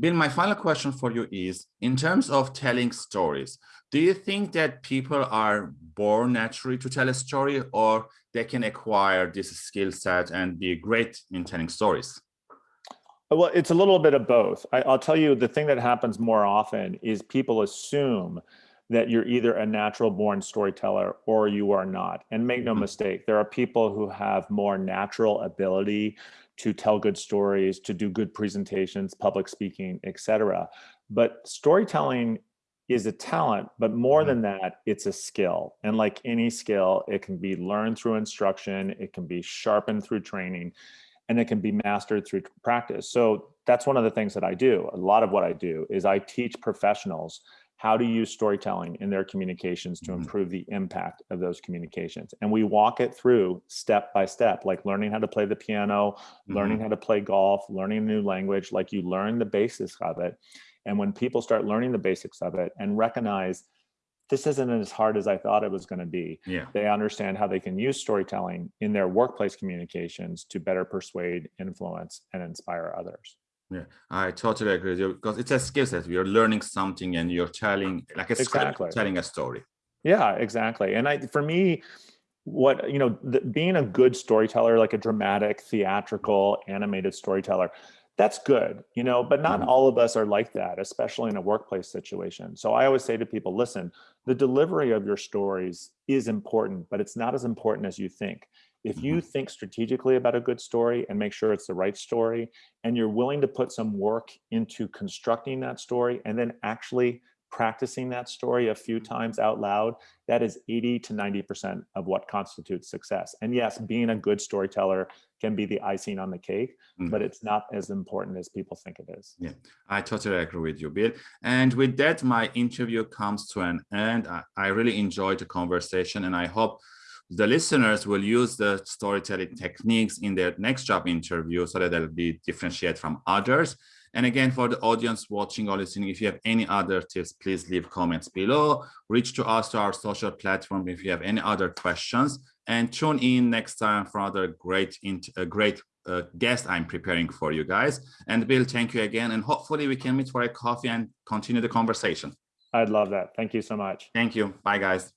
Bill, my final question for you is, in terms of telling stories, do you think that people are born naturally to tell a story or they can acquire this skill set and be great in telling stories? Well, it's a little bit of both. I, will tell you the thing that happens more often is people assume that you're either a natural born storyteller or you are not. And make no mm-hmm. mistake, there are people who have more natural ability to tell good stories, to do good presentations, public speaking, etc. But storytelling is a talent, but more mm-hmm. than that, it's a skill. And like any skill, it can be learned through instruction, it can be sharpened through training, and it can be mastered through practice. So that's one of the things that I do. A lot of what I do is I teach professionals how to use storytelling in their communications to mm-hmm. improve the impact of those communications. And we walk it through step by step, like learning how to play the piano, mm-hmm. learning how to play golf, learning a new language, like you learn the basics of it. And when people start learning the basics of it and recognize this isn't as hard as I thought it was going to be. Yeah. They understand how they can use storytelling in their workplace communications to better persuade, influence, and inspire others. Yeah, I totally agree with you because it's a skill set. You're learning something and you're telling like a exactly. script, telling a story. Yeah, exactly. And I, for me, what you know, the, being a good storyteller, like a dramatic, theatrical, animated storyteller, that's good, you know, but not mm -hmm. all of us are like that, especially in a workplace situation. So I always say to people, listen, the delivery of your stories is important, but it's not as important as you think. If you mm-hmm. think strategically about a good story and make sure it's the right story, and you're willing to put some work into constructing that story and then actually practicing that story a few mm-hmm. times out loud, that is 80 to 90% of what constitutes success. And yes, being a good storyteller can be the icing on the cake, mm. but it's not as important as people think it is. Yeah, I totally agree with you, Bill. And with that, my interview comes to an end. I, I really enjoyed the conversation and I hope the listeners will use the storytelling techniques in their next job interview so that they'll be differentiated from others. And again, for the audience watching or listening, if you have any other tips, please leave comments below. Reach to us to our social platform if you have any other questions. And tune in next time for another great, uh, great uh, guest I'm preparing for you guys. And Bill, thank you again. And hopefully we can meet for a coffee and continue the conversation. I'd love that. Thank you so much. Thank you. Bye, guys.